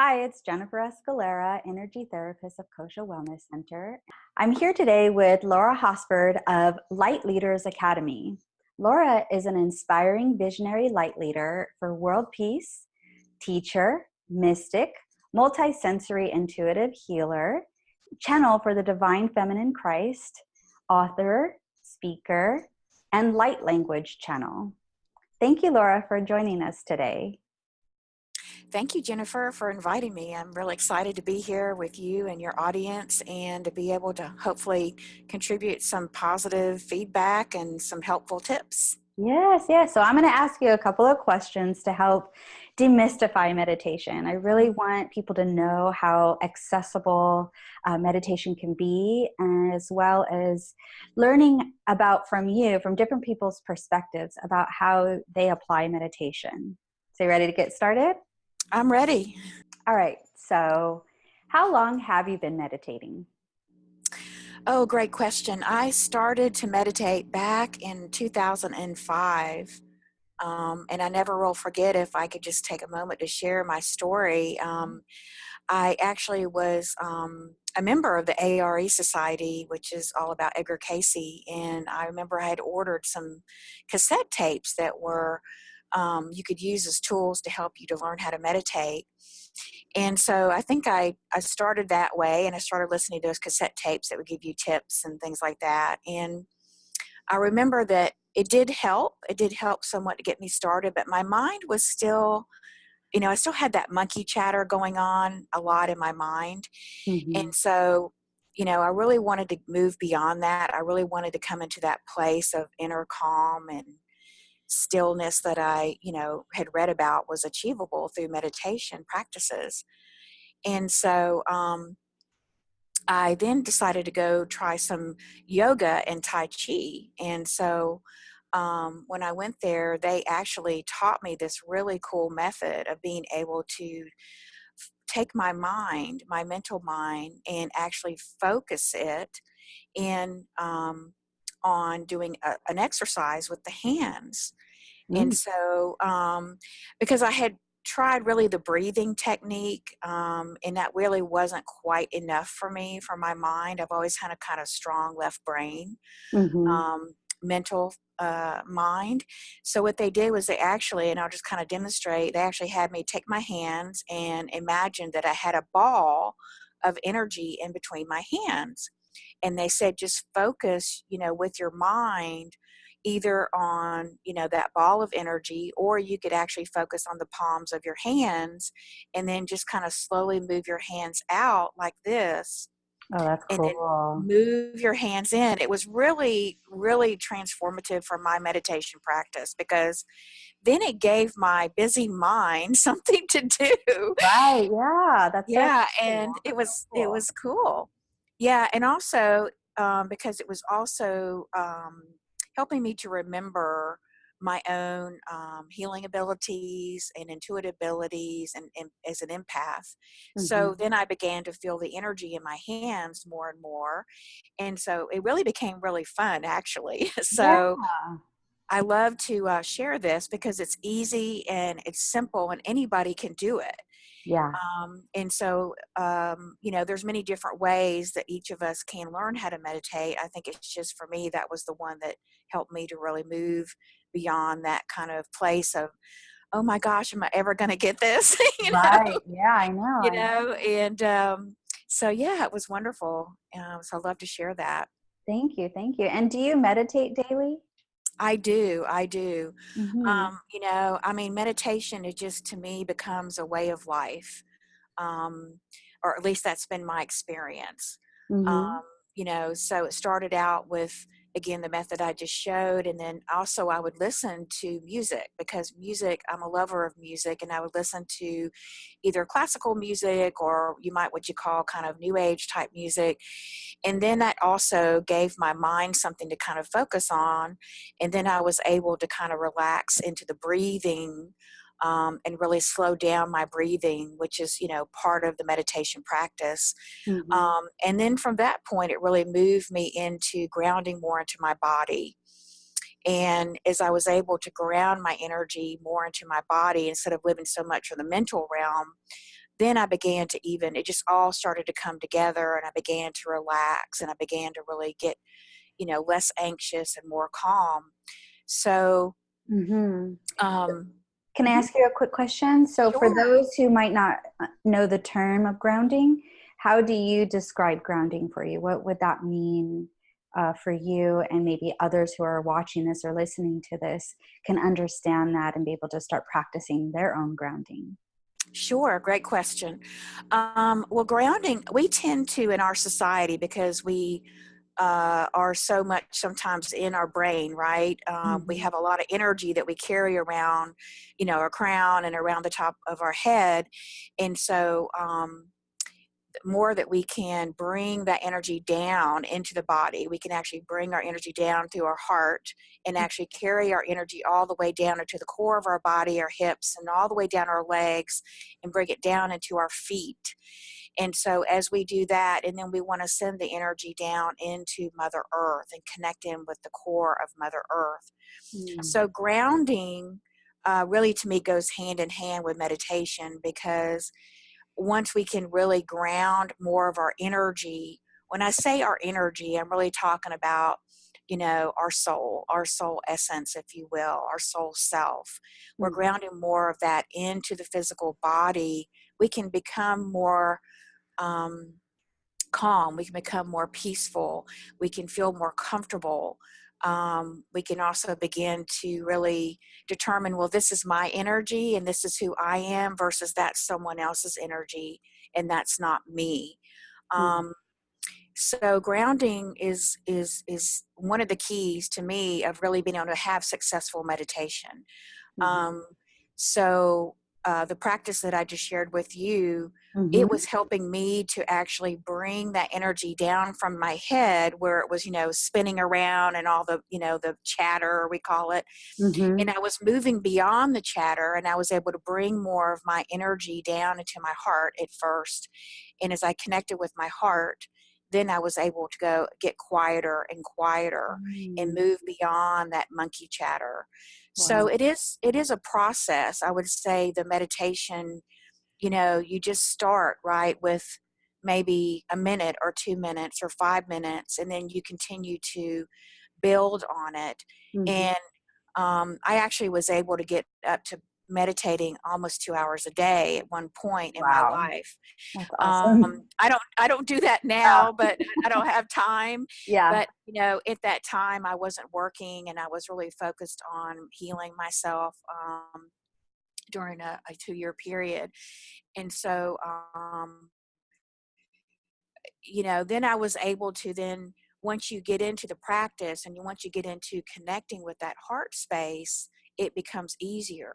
Hi, it's Jennifer Escalera, Energy Therapist of Kosha Wellness Center. I'm here today with Laura Hosford of Light Leaders Academy. Laura is an inspiring visionary light leader for world peace, teacher, mystic, multisensory intuitive healer, channel for the divine feminine Christ, author, speaker, and light language channel. Thank you, Laura, for joining us today. Thank you, Jennifer, for inviting me. I'm really excited to be here with you and your audience and to be able to hopefully contribute some positive feedback and some helpful tips. Yes, yes. So I'm going to ask you a couple of questions to help demystify meditation. I really want people to know how accessible uh, meditation can be, as well as learning about from you, from different people's perspectives, about how they apply meditation. So, you ready to get started? I'm ready. All right. So, how long have you been meditating? Oh, great question. I started to meditate back in 2005. Um, and I never will forget if I could just take a moment to share my story. Um, I actually was um, a member of the ARE Society, which is all about Edgar Cayce. And I remember I had ordered some cassette tapes that were um, you could use as tools to help you to learn how to meditate. And so I think I, I started that way and I started listening to those cassette tapes that would give you tips and things like that. And I remember that it did help. It did help somewhat to get me started, but my mind was still, you know, I still had that monkey chatter going on a lot in my mind. Mm-hmm. And so, you know, I really wanted to move beyond that. I really wanted to come into that place of inner calm and stillness that I, you know, had read about was achievable through meditation practices. And so um, I then decided to go try some yoga and Tai Chi. And so um, when I went there, they actually taught me this really cool method of being able to take my mind, my mental mind, and actually focus it in um, on doing a, an exercise with the hands. Mm. And so, um, because I had tried really the breathing technique, um, and that really wasn't quite enough for me, for my mind. I've always had a kind of strong left brain, mm-hmm. um, mental uh, mind. So, what they did was they actually, and I'll just kind of demonstrate, they actually had me take my hands and imagine that I had a ball of energy in between my hands and they said just focus you know with your mind either on you know that ball of energy or you could actually focus on the palms of your hands and then just kind of slowly move your hands out like this Oh, that's cool. And then move your hands in. It was really, really transformative for my meditation practice because then it gave my busy mind something to do. Right. Yeah. That's yeah. And it was, cool. it was cool. Yeah, and also um, because it was also um, helping me to remember my own um, healing abilities and intuitive abilities and, and as an empath. Mm-hmm. So then I began to feel the energy in my hands more and more. And so it really became really fun actually. so yeah. I love to uh, share this because it's easy and it's simple and anybody can do it yeah. Um, and so um, you know there's many different ways that each of us can learn how to meditate. I think it's just for me that was the one that helped me to really move beyond that kind of place of oh my gosh am i ever going to get this? You know? right. Yeah i know you know. and um, so yeah it was wonderful. Um, so i love to share that. Thank you thank you. And do you meditate daily I do, I do. Mm-hmm. Um, you know, I mean, meditation it just to me becomes a way of life, um, or at least that's been my experience. Mm-hmm. Um, you know, so it started out with again the method I just showed and then also I would listen to music because music I'm a lover of music and I would listen to either classical music or you might what you call kind of new age type music. And then that also gave my mind something to kind of focus on and then I was able to kind of relax into the breathing um, and really slow down my breathing, which is, you know, part of the meditation practice. Mm-hmm. Um, and then from that point, it really moved me into grounding more into my body. And as I was able to ground my energy more into my body instead of living so much in the mental realm, then I began to even, it just all started to come together and I began to relax and I began to really get, you know, less anxious and more calm. So, hmm um, Can I ask you a quick question? So, for those who might not uh, know the term of grounding, how do you describe grounding for you? What would that mean uh, for you, and maybe others who are watching this or listening to this can understand that and be able to start practicing their own grounding? Sure, great question. Um, well, grounding, we tend to in our society because we uh, are so much sometimes in our brain, right? Um, we Mhm. have a lot of energy that we carry around, you know, our crown and around the top of our head. And so, um, more that we can bring that energy down into the body, we can actually bring our energy down through our heart and actually carry our energy all the way down into the core of our body, our hips, and all the way down our legs and bring it down into our feet. And so, as we do that, and then we want to send the energy down into Mother Earth and connect in with the core of Mother Earth. Mm. So, grounding uh, really to me goes hand in hand with meditation because once we can really ground more of our energy, when I say our energy, I'm really talking about, you know, our soul, our soul essence, if you will, our soul self. We're Mm. grounding more of that into the physical body. We can become more um, calm. We can become more peaceful. We can feel more comfortable. Um, we can also begin to really determine well, this is my energy and this is who I am versus that's someone else's energy and that's not me. Mm. Um, so grounding is is is one of the keys to me of really being able to have successful meditation Mhm. um, so uh, the practice that I just shared with you, Mhm. it was helping me to actually bring that energy down from my head where it was, you know, spinning around and all the, you know, the chatter, we call it. Mhm. And I was moving beyond the chatter and I was able to bring more of my energy down into my heart at first. And as I connected with my heart, then I was able to go get quieter and quieter and Mm. move beyond that monkey chatter. So it is it is a process. I would say the meditation, you know, you just start right with maybe a minute or 2 minutes or 5 minutes and then you continue to build on it. Mhm. And um, I actually was able to get up to meditating almost 2 hours a day at one point in my life. That's Um. I don't I don't do that now, but I don't have time. yeah. But, you know, at that time I wasn't working and I was really focused on healing myself um, during a, a two year period. And so, um, you know, then I was able to then, once you get into the practice and you, once you get into connecting with that heart space, it becomes easier,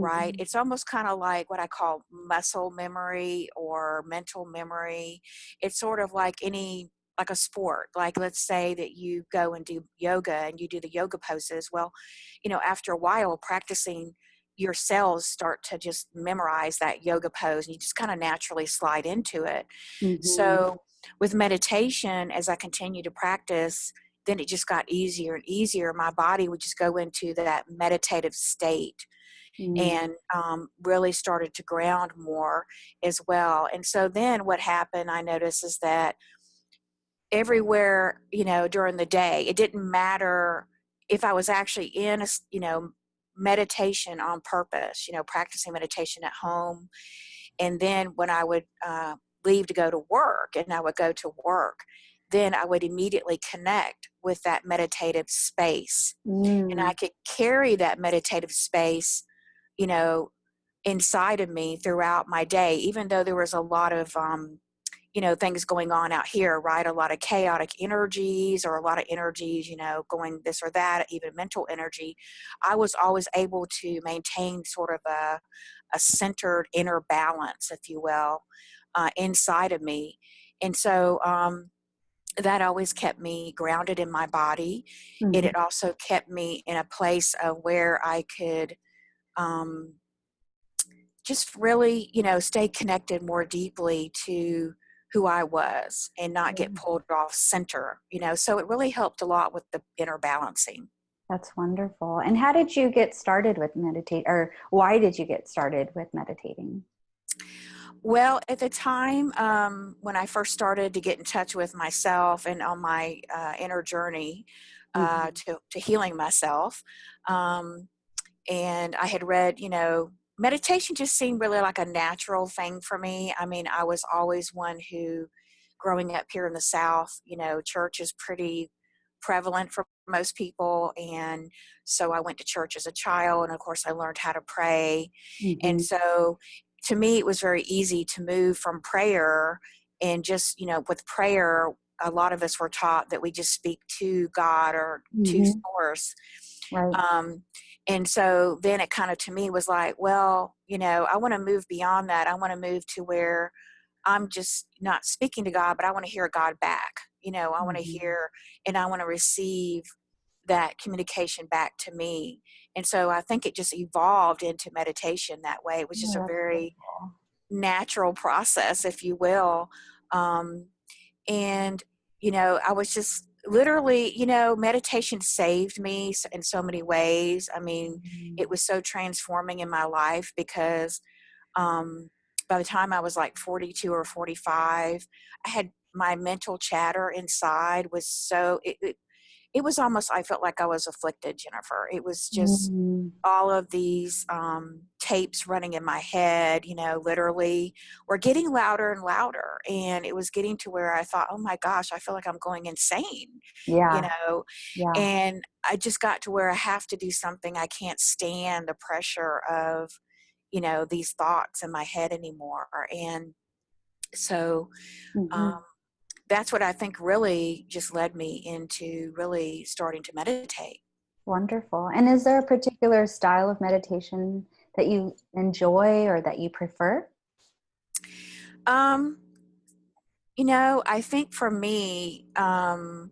right? Mhm. It's almost kind of like what I call muscle memory or mental memory. It's sort of like any, like a sport. Like, let's say that you go and do yoga and you do the yoga poses. Well, you know, after a while, practicing your cells start to just memorize that yoga pose and you just kind of naturally slide into it. Mhm. So, with meditation, as I continue to practice, then it just got easier and easier. My body would just go into that meditative state Mm. and um, really started to ground more as well. And so then what happened, I noticed, is that everywhere, you know, during the day, it didn't matter if I was actually in a, you know, meditation on purpose, you know, practicing meditation at home and then when I would uh, leave to go to work and I would go to work, then I would immediately connect with that meditative space. And I Mm. could carry that meditative space, you know, inside of me throughout my day, even though there was a lot of, um, you know, things going on out here, right? A lot of chaotic energies or a lot of energies, you know, going this or that, even mental energy. I was always able to maintain sort of a, a centered inner balance, if you will, uh, inside of me. And so um, that always kept me grounded in my body. It Mhm. had also kept me in a place of where I could um, just really, you know, stay connected more deeply to who I was and not get pulled off center, you know. So it really helped a lot with the inner balancing. That's wonderful. And how did you get started with meditate or why did you get started with meditating? Well, at the time um, when I first started to get in touch with myself and on my uh, inner journey uh, Mhm. to, to healing myself, um, and I had read, you know, meditation just seemed really like a natural thing for me. I mean, I was always one who, growing up here in the South, you know, church is pretty prevalent for most people. And so I went to church as a child, and of course, I learned how to pray. And Mhm. so to me, it was very easy to move from prayer and just, you know, with prayer, a lot of us were taught that we just speak to God or to Mhm. source Right. um, and so then it kind of to me was like, well, you know, I want to move beyond that. I want to move to where I'm just not speaking to God, but I want to hear God back. You know, I want to Mhm. hear and I want to receive that communication back to me. And so I think it just evolved into meditation that way. It was just Oh, a very natural process, if you will. Um, and you know i was just literally you know meditation saved me in so many ways i mean it Mhm. was so transforming in my life because um by the time i was like 42 or 45 i had my mental chatter inside was so it, it, it was almost i felt like i was afflicted jennifer it was just Mhm. all of these um, tapes running in my head, you know, literally were getting louder and louder. And it was getting to where I thought, oh my gosh, I feel like I'm going insane, Yeah. you know. Yeah. And I just got to where I have to do something. I can't stand the pressure of, you know, these thoughts in my head anymore. And so um, Mhm. That's what I think really just led me into really starting to meditate. Wonderful. And is there a particular style of meditation that you enjoy or that you prefer? Um, You know, I think for me, um,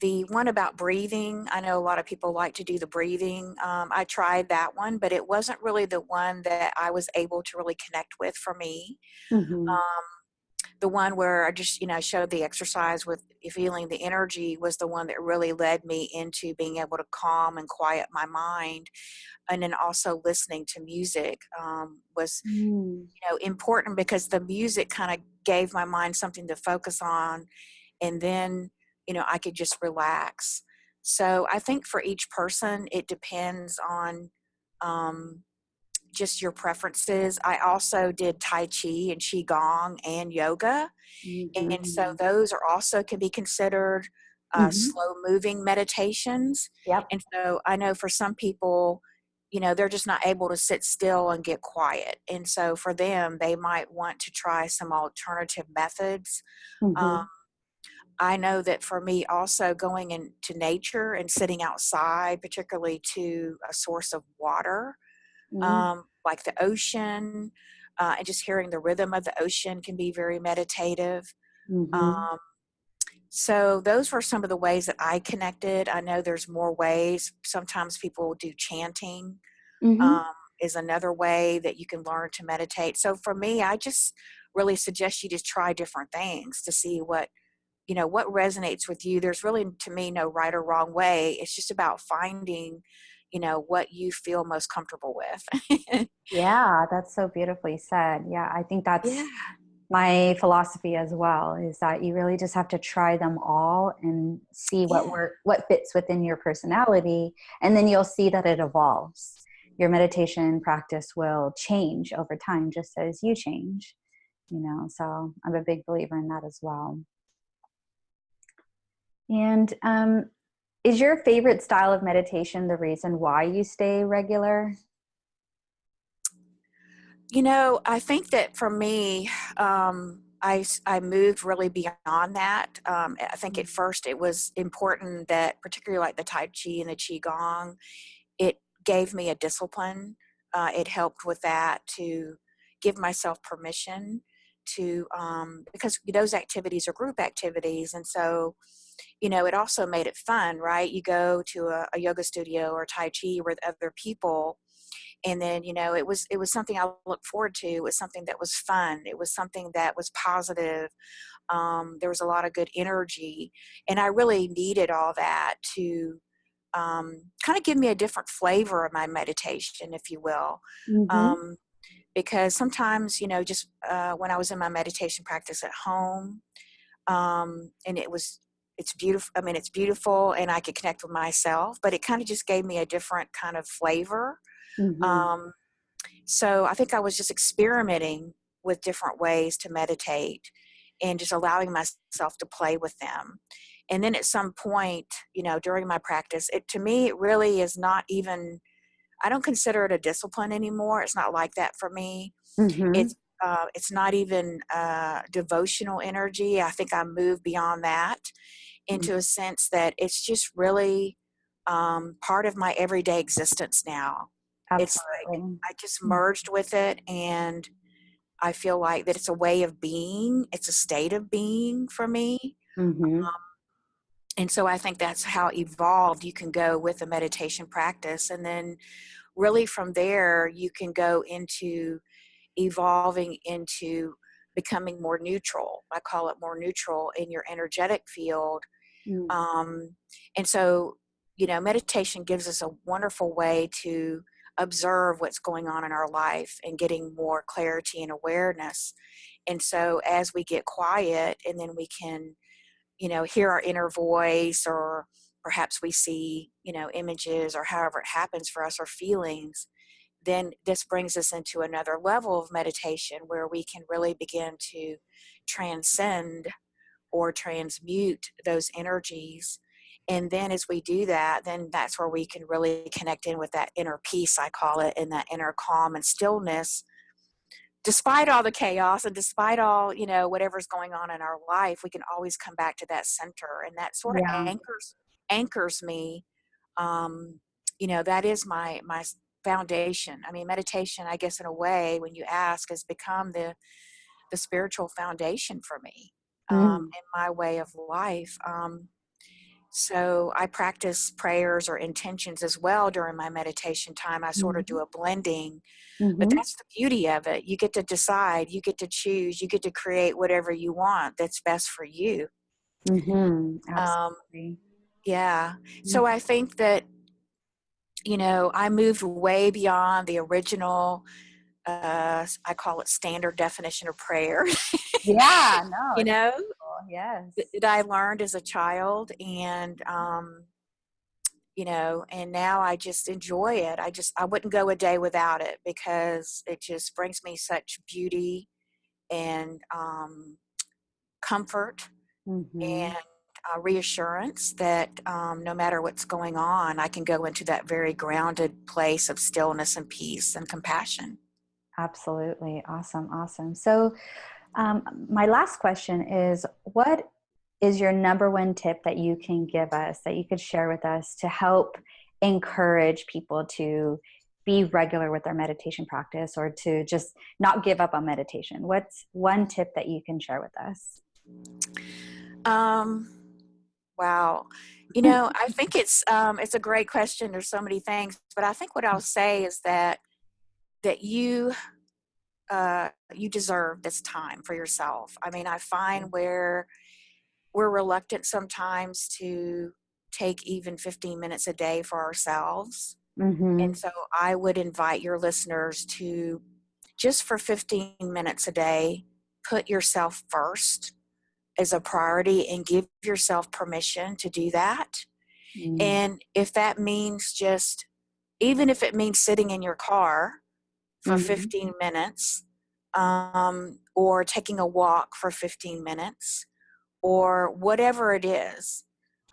the one about breathing, I know a lot of people like to do the breathing. Um, I tried that one, but it wasn't really the one that I was able to really connect with for me. Mhm. Um, the one where I just, you know, showed the exercise with feeling the energy was the one that really led me into being able to calm and quiet my mind. And then also listening to music um, was Mm. you know important because the music kind of gave my mind something to focus on and then you know i could just relax so i think for each person it depends on um, just your preferences i also did tai chi and qigong and yoga and so Mhm. those are also can be considered uh, Mhm. slow moving meditations Yep. and so i know for some people you know they're just not able to sit still and get quiet and so for them they might want to try some alternative methods um, Mhm. i know that for me also going into nature and sitting outside particularly to a source of water Mm. um, like the ocean uh, and just hearing the rhythm of the ocean can be very meditative Mhm. um, so those were some of the ways that I connected. I know there's more ways. Sometimes people do chanting Mhm. um, is another way that you can learn to meditate. So for me, I just really suggest you just try different things to see what you know what resonates with you. There's really to me no right or wrong way. It's just about finding you know what you feel most comfortable with. Yeah, that's so beautifully said. Yeah, I think yeah, that's my philosophy as well is that you really just have to try them all and see what yeah, work what fits within your personality and then you'll see that it evolves. Your meditation practice will change over time just as you change, you know. So, I'm a big believer in that as well. And um is your favorite style of meditation the reason why you stay regular? You know, I think that for me, um, I, I moved really beyond that. Um, I think at first it was important that, particularly like the Tai Chi and the Qigong, it gave me a discipline. Uh, it helped with that to give myself permission to, um, because those activities are group activities. And so, you know, it also made it fun, right? You go to a, a yoga studio or Tai Chi with other people and then you know it was it was something i looked forward to it was something that was fun it was something that was positive um, there was a lot of good energy and i really needed all that to um, kind of give me a different flavor of my meditation if you will Mhm. um, because sometimes, you know, just uh, when I was in my meditation practice at home, um, and it was, it's beautiful. I mean, it's beautiful, and I could connect with myself, but it kind of just gave me a different kind of flavor. Mhm. Um, so I think I was just experimenting with different ways to meditate and just allowing myself to play with them. And then at some point, you know, during my practice, it to me it really is not even I don't consider it a discipline anymore. It's not like that for me. Mhm. It's uh, it's not even uh, devotional energy. I think I moved beyond that into a sense that it's just really um, part of my everyday existence now. Absolutely. It's like I just Mm. merged with it and I feel like that it's a way of being, it's a state of being for me. Mhm. Um, and so I think that's how evolved you can go with a meditation practice. And then really from there, you can go into evolving into becoming more neutral. I call it more neutral in your energetic field. Mm. Um, and so, you know, meditation gives us a wonderful way to observe what's going on in our life and getting more clarity and awareness. And so, as we get quiet, and then we can, you know, hear our inner voice, or perhaps we see, you know, images, or however it happens for us, or feelings, then this brings us into another level of meditation where we can really begin to transcend or transmute those energies. And then as we do that, then that's where we can really connect in with that inner peace, I call it, and that inner calm and stillness. Despite all the chaos and despite all, you know, whatever's going on in our life, we can always come back to that center. And that sort of Yeah. anchors anchors me. Um, you know, that is my my foundation. I mean, meditation, I guess in a way, when you ask, has become the the spiritual foundation for me um, Mm. in my way of life. Um, so I practice prayers or intentions as well during my meditation time. I sort of do Mhm. a blending, but Mhm. that's the beauty of it. You get to decide, you get to choose, you get to create whatever you want that's best for you. Mhm. Um, yeah. Mm. So I think that, you know, I moved way beyond the original, uh, I call it standard definition of prayer, Yeah. No. you know, cool. Yes. that that I learned as a child. And, um, you know and now i just enjoy it i just i wouldn't go a day without it because it just brings me such beauty and um, comfort mm-hmm. and uh, reassurance that um, no matter what's going on i can go into that very grounded place of stillness and peace and compassion Absolutely. Awesome. Awesome. So, um, my last question is what is your number one tip that you can give us that you could share with us to help encourage people to be regular with their meditation practice or to just not give up on meditation? What's one tip that you can share with us? um, wow you know i think it's um, it's a great question there's so many things but i think what i'll say is that that you uh, you deserve this time for yourself. I mean, I find where we're reluctant sometimes to take even 15 minutes a day for ourselves. Mm-hmm. And so I would invite your listeners to just for 15 minutes a day, put yourself first as a priority and give yourself permission to do that. Mm-hmm. And if that means just, even if it means sitting in your car for Mhm. 15 minutes um, or taking a walk for 15 minutes or whatever it is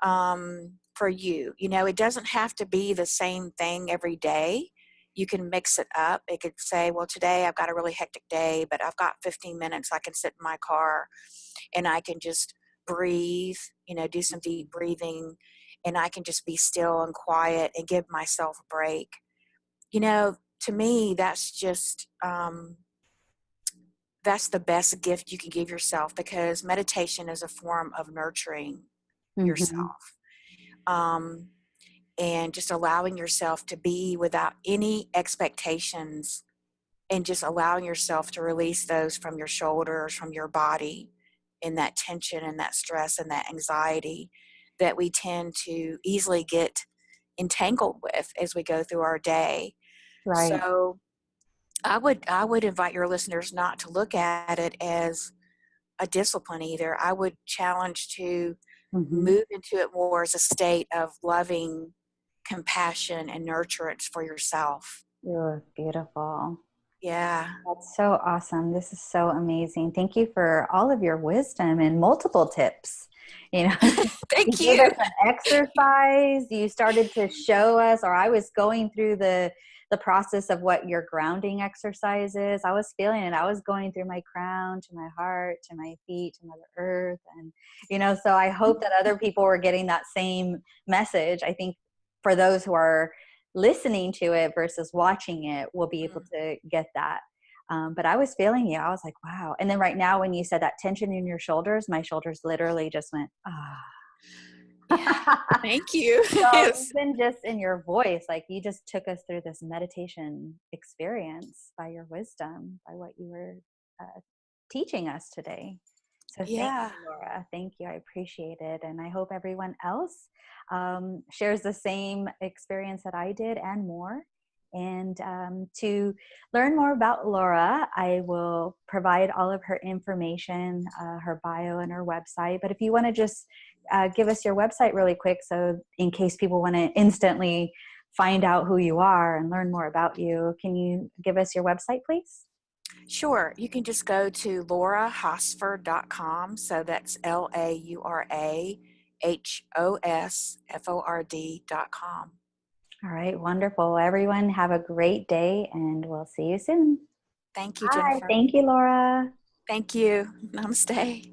um, for you. You know, it doesn't have to be the same thing every day. You can mix it up. It could say, well, today I've got a really hectic day, but I've got 15 minutes. I can sit in my car and I can just breathe, you know, do some deep breathing, and I can just be still and quiet and give myself a break. You know, to me, that's just um, that's the best gift you can give yourself because meditation is a form of nurturing Mhm. yourself um, and just allowing yourself to be without any expectations and just allowing yourself to release those from your shoulders from your body and that tension and that stress and that anxiety that we tend to easily get entangled with as we go through our day Right. so I would I would invite your listeners not to look at it as a discipline either. I would challenge to Mhm. move into it more as a state of loving compassion and nurturance for yourself. Ooh, beautiful. Yeah. That's so awesome. This is so amazing. Thank you for all of your wisdom and multiple tips. You know, Thank you you. an exercise. You started to show us, or I was going through the the process of what your grounding exercise is. I was feeling it. I was going through my crown to my heart to my feet to Mother Earth, and you know. So I hope that other people were getting that same message. I think for those who are listening to it versus watching it, will be able to get that. Um, but I was feeling you. I was like, wow. And then right now, when you said that tension in your shoulders, my shoulders literally just went, ah. Yeah. Thank you. so Yes. even just in your voice, like you just took us through this meditation experience by your wisdom, by what you were uh, teaching us today. So Yeah. thank you, Laura. Thank you. I appreciate it. And I hope everyone else um, shares the same experience that I did and more. And um, to learn more about Laura, I will provide all of her information, uh, her bio, and her website. But if you want to just uh, give us your website really quick, so in case people want to instantly find out who you are and learn more about you, can you give us your website, please? Sure. You can just go to laurahosford.com. So that's L A U R A H O S F O R D.com. All right, wonderful. Everyone, have a great day, and we'll see you soon. Thank you, Bye. Jennifer. Thank you, Laura. Thank you. Namaste.